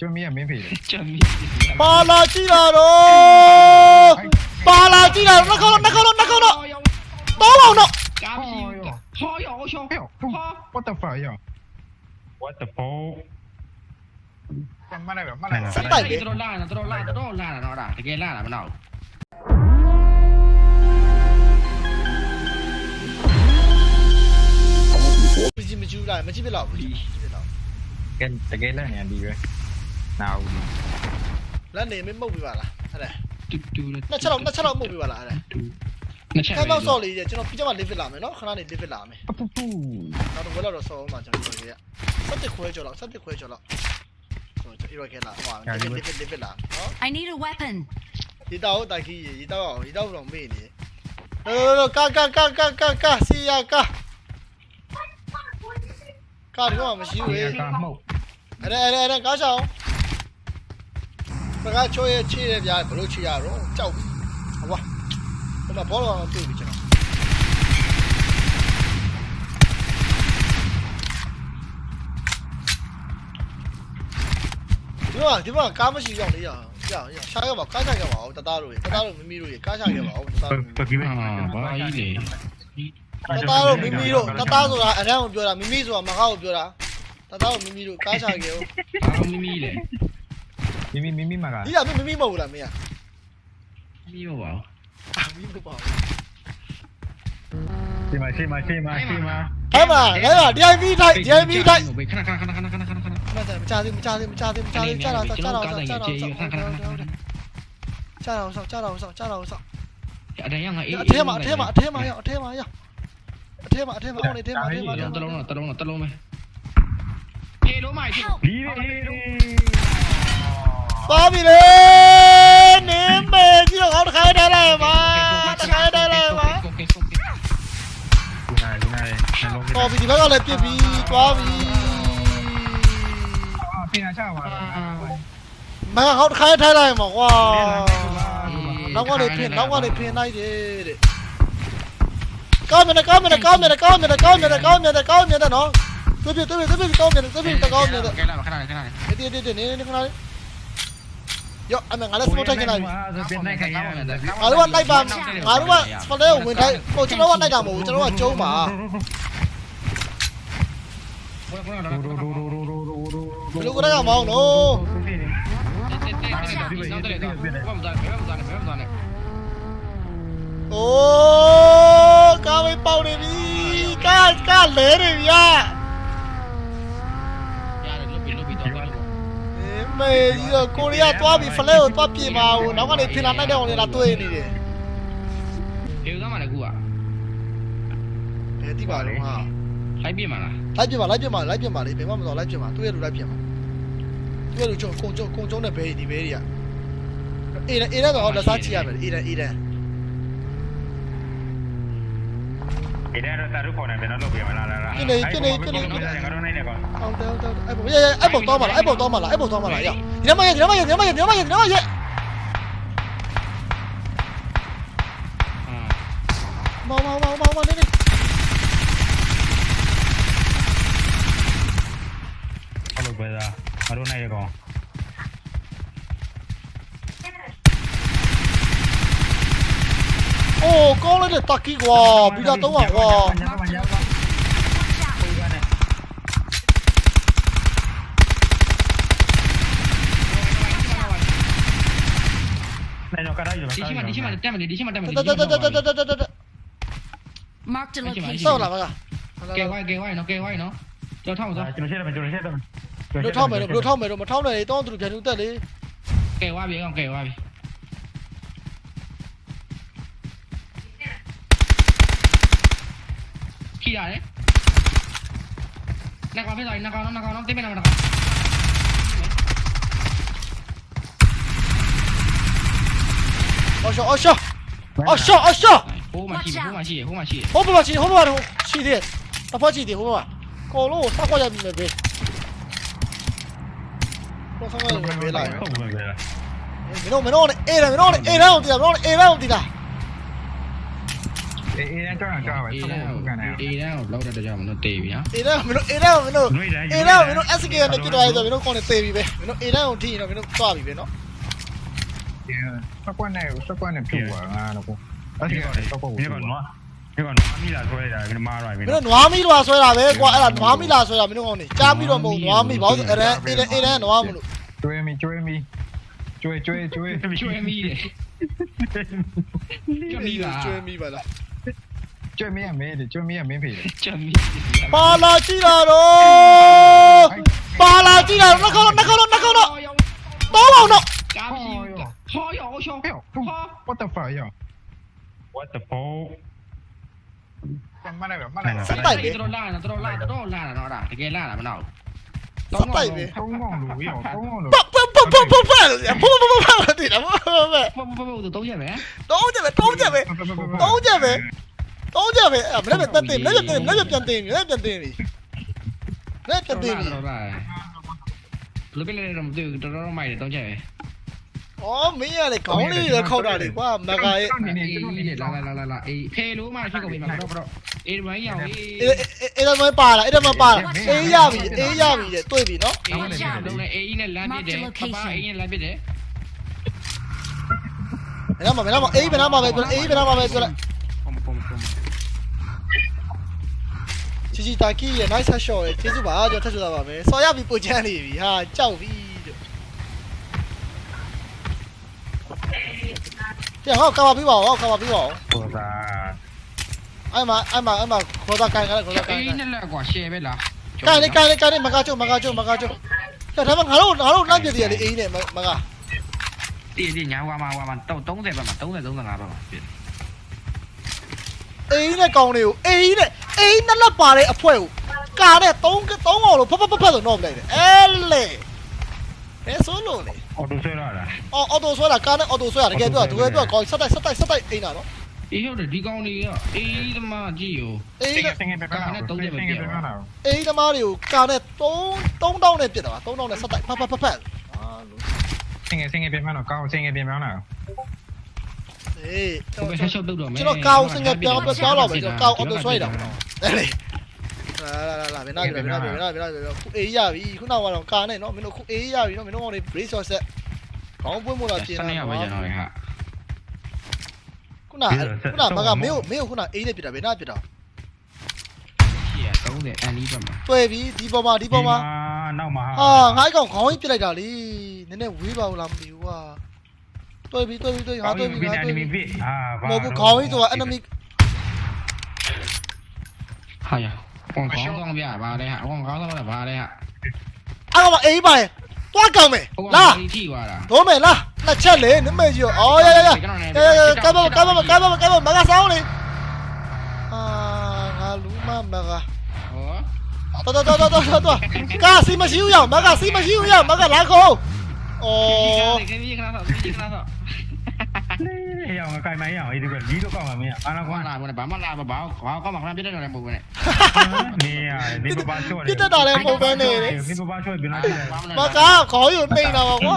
Chamiya miễn phí. Ba la chi là đó Ba la chi là nó không nó không. Nó. Không nó Tố không nó What the fuck yo? What the fuck? Mana mana mana. Sampai. Terus lah, terus lah, terus lah, terus lah. Tekan lah, mana. Mesti maju lah, mesti belok. Kan tekan lah yang. နောက်မကြည့်မကြည့်လိုက်မကြည့်ပြလောက်ဘူးကြည့်ပြလောက်ကဲတကယ်လည်းနေဒီပဲနာဦးလက်နေမမှုတ်ပြပါလားအဲ့ဒါတူတူနှစ်ချက်တော့နှစ်ချက်တော့မှုတ်ပြပါလားအဲ့ဒါနှစ်ချက်ခက်တော့ဆော့လေးကျွန်တော်ပြီးကြမှာ live လာမယ်နော်ခဏနေ live လာမယ်ပပပူနောက်တော့ဘယ်လောက်တော့ဆော့အောင်မှာကျွန်တော်ပြောရစက်တစ်ခွဲကျော်လောက်စက်တစ်ခွဲကျော်လောက်ကျွန်တော် iroi ခဲလာဟို live live live လာနော် I need a weapon. ဒီတောက်တိုက်ကြီးဒီတောက်အောင်ဒီတောက်တော့မေ့နေလောလောကာကာကာကာကာကာစီယာကာကာဒီတော့မရှိဘူးရေလေကမှုတ်အဲ့ဒါအဲ့ဒါအဲ့ဒါကားချောင်း ပကားချိုးရချေရပြဘလို့ချေရတော့ကြောက်ပြီဟွာဟိုမှာဘောလုံးတွေ့ပြီကျွန်တော်ဒီမှာဒီမှာကားမရှိရောက်လေရအောင်ရအောင်ရှာရပါကားချခဲ့ပါဦးတသားတို့ရေတသားတို့မမီတို့ရေကားချခဲ့ပါဦးတသားတို့ပကိမေအာဘာကြီးလေတသားတို့မမီတို့တသားဆိုတာအရန်ကိုပြောတာမမီဆိုတာမကောက်ကိုပြောတာတသားတို့မမီတို့ကားချခဲ့ဦးအာမီမီလေ Mimi Mimi mặc à? Ý là Mimi màu là mày à? Mimi màu. À Mimi bảo. Sima Sima Sima Sima. Em à, em à, đi anh đi đây, đi anh đi đây. Khana khana khana khana khana khana khana. Mày chạy cha đi, cha đi, cha đi, cha đi, cha đầu, cha đầu, cha đầu, cha đầu, cha đầu, cha đầu, cha thế mà thế mà thế mà thế mà thế mà thế mà thế mà ông này thế mà thế mà tao lông rồi tao lông rồi tao lông mày đi đi đi ก็มีเลยนิมเบที่ของเขาใครได้ไรวะใครได้ไรวะกูนายกูนาายลงไปกี่ล้วก็เลยพี่พี่ก็มีพี่นาชามาเขาใครได้ไรหมอกว่าแล้วก็เลยเพียนแล้วก็เลยเพียนได้เด็ดก้อนเมียนก้อนเมียนก้อนเมียนก้อนเมียนก้อนเมียนก้อนเมียนก้อนเมียนเนาะตัวพี่ตัวพี่ตัวพี่ก้อนเมียนตัวพี่ตัวก้อนเมียนเดี๋ยวเดี๋ยวเดี๋ยวนี่นี่ข้างหน้ yo anh ngã lên smoke trên này. Ngã luôn anh đây vào ngã luôn anh vào đây mình thấy một chỗ đó anh đây là một chỗ đó là châu mà. Belum kena dah mau no. Oh, kau ini pau ni, kan kan leh ni ya. မေကြီးတော့ကိုရီးယားသွားပြီဖလဲကိုသွားပြင်ပါဦးနောက်ကနေဖင်လာနိုင်တဲ့အောင်လေလာတွေ့နေတယ်အဲတိပါလုံးဟာလိုက်ပြင်ပါလိုက်ပြင်ပါလိုက်ပြင်ပါလေဘယ်မှမတော်လိုက်ပြင်ပါသူ့ရဲ့လူလိုက်ပြင်ပါသူ့ရဲ့လူချုံကုံချုံကုံချုံနဲ့ဘဲဒီဘဲတွေကအေးအေးတော့လက်စားချရမယ်အေးအေးအေး ဒီနေ့တော့တာရုခေါ်နေတယ်နော်လုပ်ပြမလားလားငါတို့နိုင်တယ်ကောအောင်တယ်တယ်အဲ့ဘောရဲ့အဲ့ဘောတော့မလားအဲ့ဘောတော့မလားအဲ့ဘောတော့မလားရဒီနမရဲ့ဒီနမရဲ့ဒီနမရဲ့ဒီနမရဲ့ဒီနမရဲ့မောင်မောင်မောင်မောင်မောင်နေနေ le taki gua bila tau wa gua đi xem đi xem mà tem này đi xem mà tem này mark the location. Sao là vậy kêu quay kêu quay nó kê quay nó. Cho thao rồi chúng nó chết rồi. Chúng nó chết rồi được thao mày được thao mày rồi mà thao này to tụi kia chúng ta đi. Kê quay bị không? Kê quay bị ခီရတယ်နောက်ကောင်ဖြစ်သွားပြီနောက်ကောင်နောက်ကောင်တင်းမနောက်ကောင်အော်ရှောအော်ရှောအော်ရှောအော်ရှောဟိုးမရှိဟိုးမရှိဟိုးမရှိဟိုဘမှာရှိဟိုဘမှာရှိသေးတယ်တစ်ဖက်ရှိသေးဟိုဘမှာကောလုံးကိုစောက်ခွက်ရပြီမယ်ဘေးတော့ဆောက်ရပြီဘေးလာဟုတ်ပါပဲမင်းတို့မင်းတို့အေးတယ်မင်းတို့အေးတယ်အောင်တည်တာမင်းတို့အေးတယ်အောင်တည် တာအေးအေးကြောက်ကြောက်ပဲအေးဆောက်တန်းဖို့ကန်နေအေးတန်းကိုလောက်တဲ့ကြောင်မလို့တေးပြီဟာအေးဒါမင်းတို့အေးဒါမင်းတို့အေးဒါမင်းတို့ SK နဲ့ပြစ်သွားရဆိုမင်းတို့ကောင်းနေသေးပြီပဲမင်းတို့အေးဒါကိုထိရင်တော့မင်းတို့သွားပြီပဲနော်ဆောက်ကွက်နဲ့ဆောက်ကွက်နဲ့ဖြစ်သွားငါတော့အဲ့ဒီကတော့ဆောက်ကွက်ဒီကိုကနော်ဒီကနော်မီလာဆွဲတာဒီမှားတော့ပြီမင်းတို့နွားမီးတော့ဆွဲတာပဲကွာအဲ့ဒါနွားမီးလားဆွဲတာမင်းတို့ကောင်းနေကြားပြီးတော့မဟုတ်နွားမီးဘာလို့အဲ့ဒါအေးဒါအေးဒါနွားမလို့ကျွေးမီကျွေးမီကျွေးကျွေးကျွေးကျွေးမိတယ်ကျွေးမိလားကျွေးမီးပါလား ကျွေးမီရမင်းကျွေးမီရမင်းဖေးတယ်ကျွေးမိပါလာကြည့်တာတော့ပါလာကြည့်တာနှကောင်းနှကောင်းနှကောင်းတော့တော့အောင်တော့ကားမရှိဟောရောရှောဟဲ့ what the fuck ရော what the fuck မနိုင်မနိုင်စက်တိုက်ပဲတော်လာတော်လာတော်လာတော့ဒါတကယ်လာတာမနော်စက်တိုက်ပဲသုံးကောင်လို့ရောသုံးကောင်လို့ပတ်ပတ်ပတ်ပတ်ပတ်ပတ်ဘဘဘဘဘတိတယ်ဘဘဘဘဘဘတော့ရက်ပဲတော့ကြပဲတော့ကြပဲတော့ကြပဲ တော့ကြပဲအဲ့မလည်းပြန်တင်မလည်းပြန်တင်မလည်းပြန်တင်မလည်းပြန်တင်ပြီလည်းပြန်တင်ပြီတော်လာလူကလည်းတော့မသိဘူးတော်တော်မိုက်တယ်တော့ရက်ပဲအော်မင်းရလေခေါင်းလေးလည်းခောက်တာလေကွာမကရဲ့အေးလာလာလာလာအေးဖေလို့မှဖြစ်ကုန်ပြီမှာတော့တော့အေးမိုင်းရောင်အေးအေးအေးတော့မပါလားအဲ့တော့မပါလားအေးရပြီအေးရပြီတဲ့တွေ့ပြီနော်အေးလုံးနဲ့အေးနဲ့လမ်းပြတယ်ပပအေးနဲ့လမ်းပြတယ်မင်းမမင်းမအေးဘယ်နာမှာပဲပြောအေးဘယ်နာမှာပဲပြောလိုက် ပုံပုံပုံ ချီချီတာကီရဲ့ nice shot ရဲ့ကျေးဇူးပါကျွန်တော်ထပ်ချတာပါမယ်ဆော်ရပြီပိုချမ်းနေပြီဟာကြောက်ပြီတဲ့ပြန်ဟောကာပါပြီးပါဦးကာပါပြီးပါဦးဆိုတာအဲ့မှာအဲ့မှာအဲ့မှာခေါ်တာကန်ကန်ခေါ်တာကန်အေးကန်နဲ့လက်ကွာရှယ်ပဲလားကန်လေကန်လေကန်လေမကချုံမကချုံမကချုံဒါဒါမှငါတို့ငါတို့လမ်းပြတည်ရလေအေးနဲ့မကတီးတီးညာဝါမှာဝါမှာတော့30ပဲမှာ30 35ပဲမှာပြအေးနဲ့ကောင်းလေးကိုအေးနဲ့ အေးနဲ့လက်ပါတဲ့အဖွဲကိုကာနဲ့3 3အောင်လို့ဖဖဖဖဆိုတော့ပလိုက်တယ်အဲလေဘယ်ဆိုလို့လဲအော်တိုဆွဲရတာအော်အော်တိုဆွဲတာကာနဲ့အော်တိုဆွဲတာတကယ်ပြောတကယ်ပြောကောင်းဆက်တိုက်ဆက်တိုက်ဆက်တိုက်အိမ်တာနော်အေးဟုတ်တယ်ဒီကောင်လေးကအေးသမားကြည့်ရောအေးစင်နဲ့စင်ပဲပါလားစင်ပဲပါလားအေးသမားတွေကိုကာနဲ့3 3000နဲ့ပြစ်တာပါ3000နဲ့ဆက်တိုက်ဖဖဖဖအာလို့စင်ငယ်စင်ငယ်ပြန်မတော့ကောင်းစင်ငယ်ပြန်မလားအေးဟိုပဲဆက်ရှုပ်တော့မယ်ကျွန်တော်ကောင်းစင်ကပြောင်းပြောင်းတော့မယ်ကျွန်တော်ကောင်းအော်တိုဆွဲတာပေါ့ အဲ့လေလာလာလာမင်းနာပြီမင်းနာပြီမင်းနာပြီမင်းနာပြီခုအေးရပြီခုနောက်ကတော့ကာနဲ့နော်မင်းတို့ခုအေးရပြီနော်မင်းတို့ကောင်တွေ brace ဆော့ဆက်ခေါင်းပွင့်မို့လားပြင်စတာနေရပါရတော့ဟာခုနခုနမကမင်းကိုမင်းကိုခုနအေးနဲ့ပြတာဘယ်နာပြတာရှေ့30အန်ဒီပဲမှာတွေ့ပြီဒီပေါ်မှာဒီပေါ်မှာနောက်မှာဟာငါ့ကောင်ခေါင်းကြီးပြလိုက်တာလေနည်းနည်းဝေးပါဦးလားမသိဘူးကွာတွေ့ပြီတွေ့ပြီတွေ့ဟာတွေ့ပြီငါတွေ့ပြီဗစ်အာမဟုတ်ဘူးခေါင်းကြီးဆိုတာ enemy ဟာရကောင်ကောင်းကောင်းပြပါလေဟာကောင်ကောင်းတော့ပါလေဟာအဲ့ကောင်မအေးပါရဲ့တွားကောင်မယ်ဟိုကလာထိသွားတာတော့မယ်လားနှစ်ချက်လေနမေကြီးအော်ရရရကဲကဲကဲကဲကဲကဲကဲမကဆောင်းလေအာငါလူမမကဟောတော်တော်တော်တော်တော်တော်ကာစီမရှိဘူးရမကစီမရှိဘူးရမကလာခေါ်အော်ဒီကိခဏတော့ဒီခဏတော့ လေရောင်ကကြိုင်မိုင်းရောင်အေးဒီကလီတော့ကောက်မှာမင်းအာနာဘာကွာလာဘာဘာမလာဘာဘာကောင်းမှခဏပြတ်တယ်လည်းမဟုတ်ဘူးနဲ့နေရနေပပချော့ပြတ်တာလည်းပုံပဲနေတယ်နေပပချော့ပြန်လာတယ်မကခေါ်ယူနေတော့ကွာ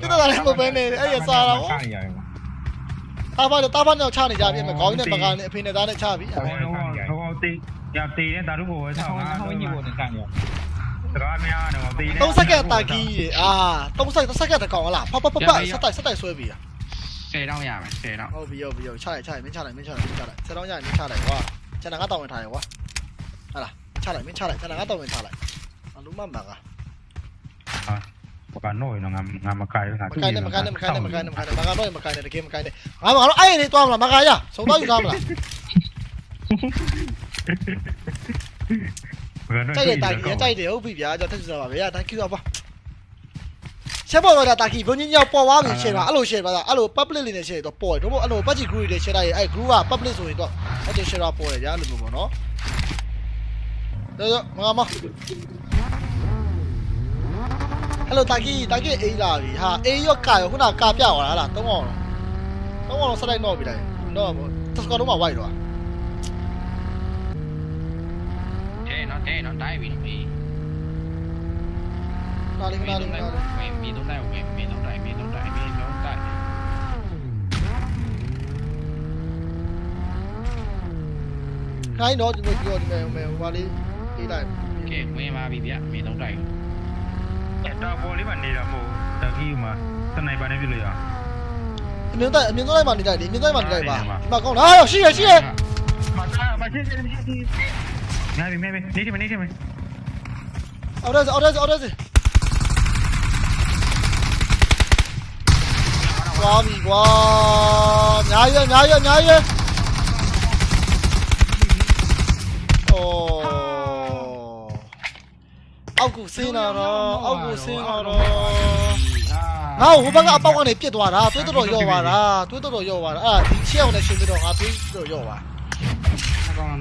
ပြတ်တာလည်းပုံပဲနေတယ်အဲ့ရစားတော့ချရရတာဖာတာဖာနဲ့ချနေကြပြီခေါင်းနဲ့မကနဲ့အဖေနဲ့သားနဲ့ချပြီဟောဟောတေးရတေးနေတာတို့ကိုဝဲဆောင်တာဟောင်းကြီးပေါ်နေကန်ရစကားများတော့တေးနေ3စက္ကန့်တာကီးအာ3စက္ကန့်စက္ကန့်တကောင်လားဖဖဖဖစက်တိုက်စက်တိုက်ဆွဲပြီ10တော င်းရမယ်10တောင်းဟုတ်ပြီဟုတ်ပြီချလိုက်ချလိုက်မင်းချလိုက်မင်းချလိုက်မင်းချလိုက်ဆက်တော့ညရင်မင်းချလိုက်ကွာကျန်တာငါတောင်းဝင်ထားရကွာဟာလားချလိုက်မင်းချလိုက်ကျန်တာငါတောင်းဝင်ထားလိုက်အလုံးမမကဘကနိုးနော်ငါငါမကိုင်ဘူးငါမကိုင်းနဲ့မကိုင်းနဲ့မ ချက်ပေါ်တော့တာကီဘုံကြီးညောက်ပေါ်သွားပြီ share ပါအဲ့လို share ပါအဲ့လို public လေးနဲ့ share တော့ပေါ်တယ်တို့အဲ့လို budget group တွေ share လိုက်အဲ့ group က public ဆိုရင်တော့အဲ့ဒီ share ပေါ်တယ်ဗျာလို့ပြောပေါ့နော်တော့မမဟယ်လိုတာကီတာကီအေးလာပြီဟာအေးရောကာရောခုနကာပြသွားတာလားသုံးအောင်သုံးအောင်ဆက်လိုက်တော့ပြီတိုင်းတော့တက်စကတော့မှဝိုက်တော့ထဲနော်ထဲနော်တိုင်းပြီနော်မေးနားလေးနားလေးနားလေးမေးမေးတော့တိုင်းမေး မေးတော့တိုင်းမေးတော့တိုင်းမေးတော့တိုင်းနိုင်တော့ဒီလိုပြောဒီမဲ့ဟိုပါလေးအေးလိုက်ကဲဝင်ပါပြီဗျမင်းတော့တိုက်တော့ပေါ်လေးမှနေတာမဟုတ်တကီးမှာစနိုက်ပါနဲ့ပြလို့ရအမြင်တိုင်းအမြင်တိုင်းမှာနေလိုက်လေအမြင်တိုင်းမှာနေလိုက်ပါဒီမှာကောင်းလားဟာရှိရရှိရမသားမ ချင်းချင်းချင်းချင်းငါပြီမဲမဲနေတယ်နေတယ်မဲအော်ဒါအော်ဒါအော်ဒါကွာပြီကွာညာရညာရညာရအော်အောက်ကိုစင်းလာတော့အောက်ကိုစင်းလာတော့ငါ့ဟိုဘက်ကအပေါက်ကနေပြစ်သွားတာတွေးတော်တော်ရော့သွားတာတွေးတော်တော်ရော့သွားတာအဲ့ဒါဒီချက်အောင်နဲ့ရှင်းပြီးတော့ငါတွေးတော်ရော့သွားအကောင်